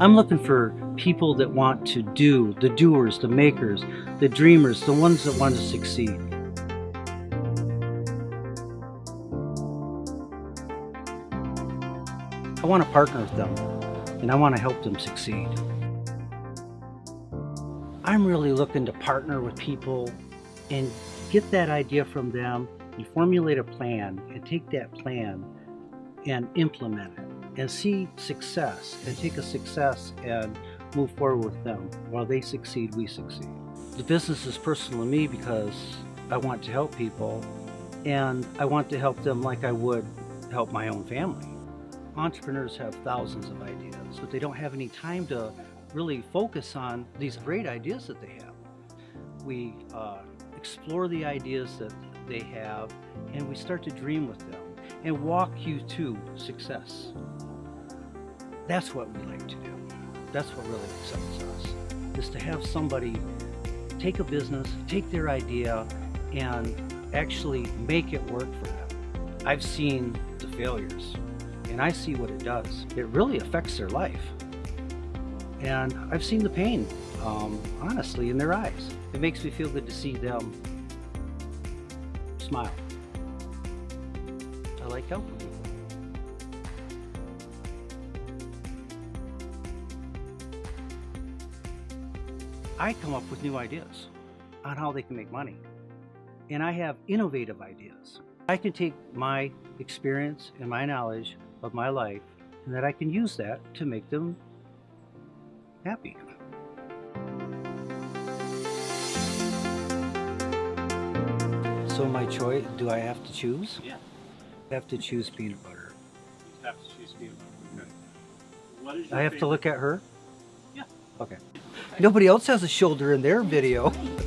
I'm looking for people that want to do, the doers, the makers, the dreamers, the ones that want to succeed. I want to partner with them and I want to help them succeed. I'm really looking to partner with people and get that idea from them and formulate a plan and take that plan and implement it and see success and take a success and move forward with them. While they succeed, we succeed. The business is personal to me because I want to help people and I want to help them like I would help my own family. Entrepreneurs have thousands of ideas, but they don't have any time to really focus on these great ideas that they have. We uh, explore the ideas that they have and we start to dream with them and walk you to success. That's what we like to do. That's what really excites us, is to have somebody take a business, take their idea, and actually make it work for them. I've seen the failures, and I see what it does. It really affects their life. And I've seen the pain, um, honestly, in their eyes. It makes me feel good to see them smile. I come up with new ideas on how they can make money. And I have innovative ideas. I can take my experience and my knowledge of my life and that I can use that to make them happy. So my choice, do I have to choose? Yeah. I have to choose peanut butter. You have to choose peanut butter. Okay. What is your I have to look at her? Yeah. Okay. Nobody else has a shoulder in their video.